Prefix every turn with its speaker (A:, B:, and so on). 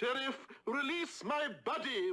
A: Sheriff, release my body.